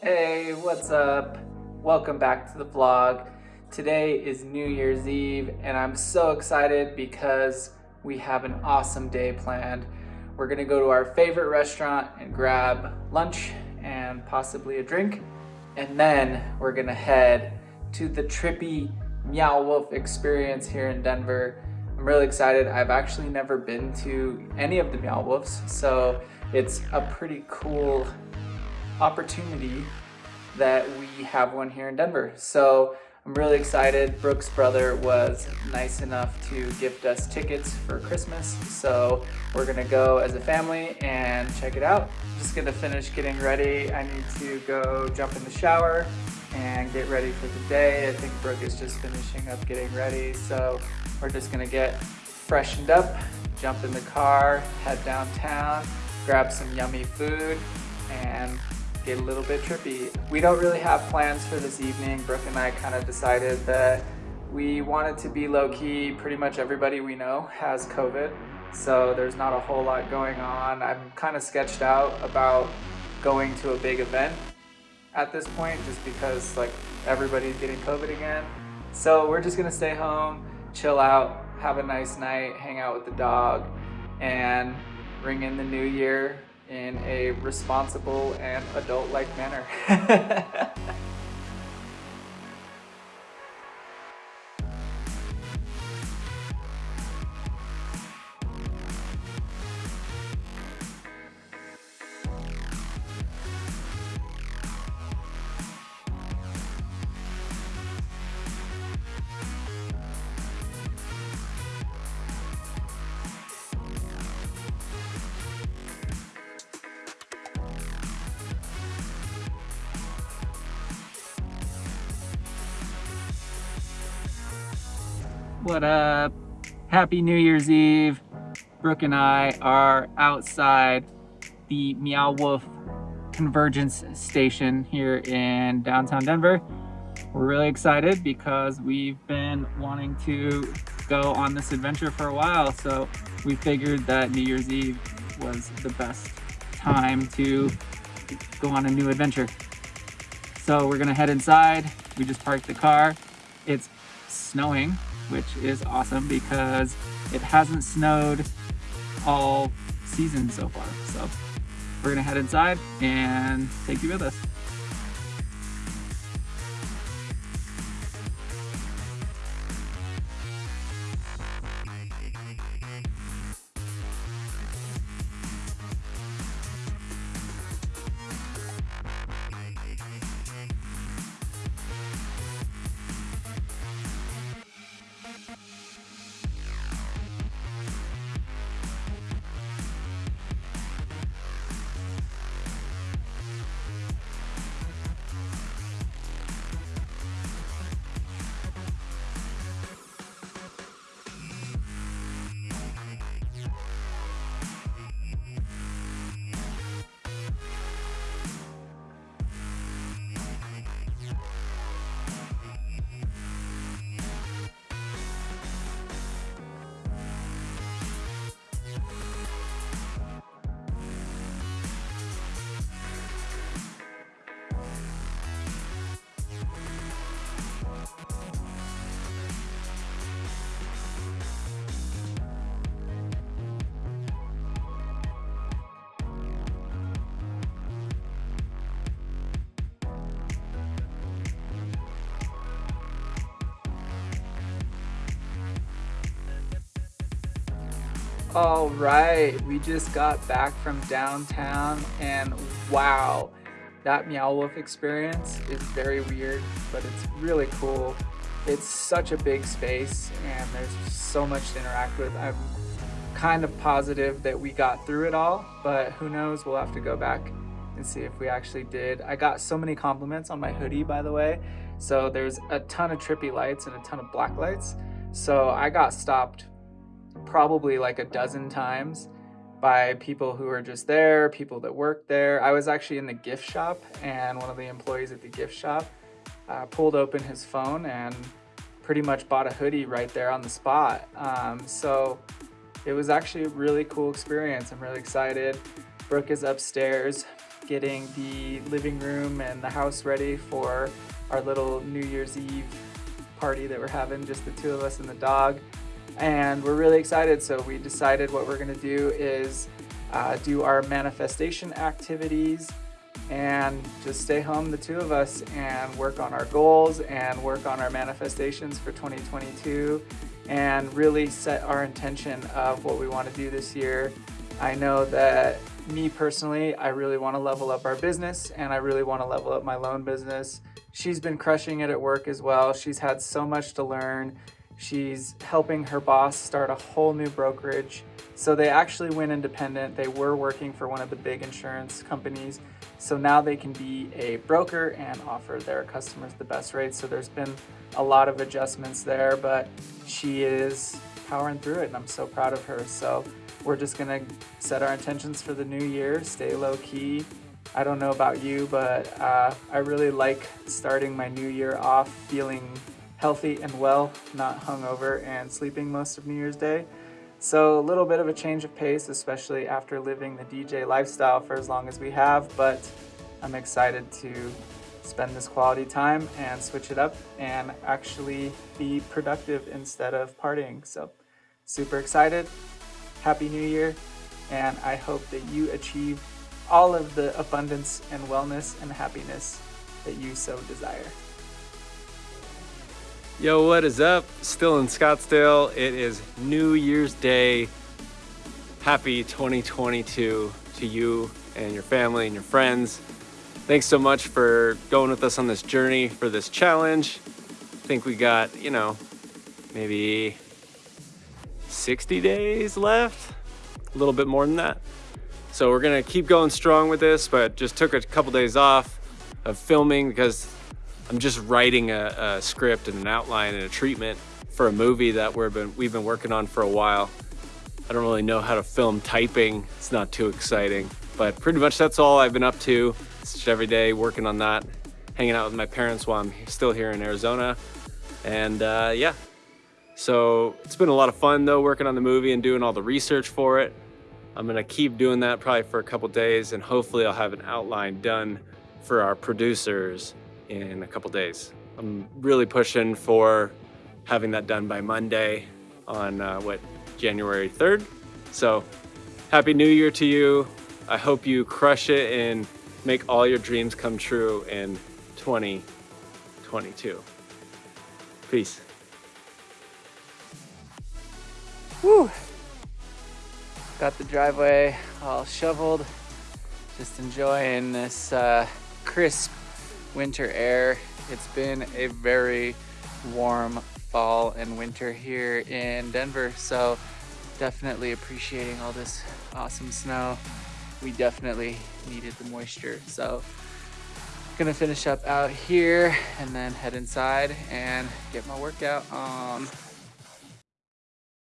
Hey, what's up? Welcome back to the vlog. Today is New Year's Eve and I'm so excited because we have an awesome day planned. We're gonna go to our favorite restaurant and grab lunch and possibly a drink. And then we're gonna head to the trippy Meow Wolf experience here in Denver. I'm really excited. I've actually never been to any of the Meow Wolves, so it's a pretty cool opportunity that we have one here in Denver. So I'm really excited. Brooke's brother was nice enough to gift us tickets for Christmas. So we're gonna go as a family and check it out. Just gonna finish getting ready. I need to go jump in the shower and get ready for the day. I think Brooke is just finishing up getting ready. So we're just gonna get freshened up, jump in the car, head downtown, grab some yummy food, and get a little bit trippy. We don't really have plans for this evening. Brooke and I kind of decided that we wanted to be low-key. Pretty much everybody we know has COVID, so there's not a whole lot going on. I'm kind of sketched out about going to a big event at this point just because like everybody's getting COVID again. So we're just gonna stay home, chill out, have a nice night, hang out with the dog, and bring in the new year in a responsible and adult-like manner. What up? Happy New Year's Eve. Brooke and I are outside the Meow Wolf Convergence Station here in downtown Denver. We're really excited because we've been wanting to go on this adventure for a while, so we figured that New Year's Eve was the best time to go on a new adventure. So we're gonna head inside. We just parked the car. It's snowing which is awesome because it hasn't snowed all season so far. So we're gonna head inside and take you with us. All right, we just got back from downtown and wow, that Meow Wolf experience is very weird, but it's really cool. It's such a big space and there's so much to interact with. I'm kind of positive that we got through it all, but who knows, we'll have to go back and see if we actually did. I got so many compliments on my hoodie, by the way. So there's a ton of trippy lights and a ton of black lights. So I got stopped probably like a dozen times by people who are just there, people that work there. I was actually in the gift shop and one of the employees at the gift shop uh, pulled open his phone and pretty much bought a hoodie right there on the spot. Um, so it was actually a really cool experience. I'm really excited. Brooke is upstairs getting the living room and the house ready for our little New Year's Eve party that we're having, just the two of us and the dog. And we're really excited. So we decided what we're gonna do is uh, do our manifestation activities and just stay home, the two of us, and work on our goals and work on our manifestations for 2022 and really set our intention of what we want to do this year. I know that me personally, I really want to level up our business and I really want to level up my loan business. She's been crushing it at work as well. She's had so much to learn. She's helping her boss start a whole new brokerage. So they actually went independent. They were working for one of the big insurance companies. So now they can be a broker and offer their customers the best rates. So there's been a lot of adjustments there, but she is powering through it and I'm so proud of her. So we're just gonna set our intentions for the new year, stay low key. I don't know about you, but uh, I really like starting my new year off feeling healthy and well, not hungover and sleeping most of New Year's Day. So a little bit of a change of pace, especially after living the DJ lifestyle for as long as we have, but I'm excited to spend this quality time and switch it up and actually be productive instead of partying. So super excited. Happy New Year. And I hope that you achieve all of the abundance and wellness and happiness that you so desire. Yo, what is up? Still in Scottsdale. It is New Year's Day. Happy 2022 to you and your family and your friends. Thanks so much for going with us on this journey for this challenge. I think we got, you know, maybe 60 days left, a little bit more than that. So we're gonna keep going strong with this, but just took a couple days off of filming because I'm just writing a, a, script and an outline and a treatment for a movie that we've been, we've been working on for a while. I don't really know how to film typing. It's not too exciting, but pretty much that's all I've been up to. It's just every day working on that, hanging out with my parents while I'm still here in Arizona. And uh, yeah, so it's been a lot of fun though, working on the movie and doing all the research for it. I'm gonna keep doing that probably for a couple days and hopefully I'll have an outline done for our producers in a couple days. I'm really pushing for having that done by Monday on uh, what, January 3rd. So happy new year to you. I hope you crush it and make all your dreams come true in 2022. Peace. Woo! Got the driveway all shoveled. Just enjoying this uh, crisp winter air. It's been a very warm fall and winter here in Denver, so definitely appreciating all this awesome snow. We definitely needed the moisture, so gonna finish up out here and then head inside and get my workout on.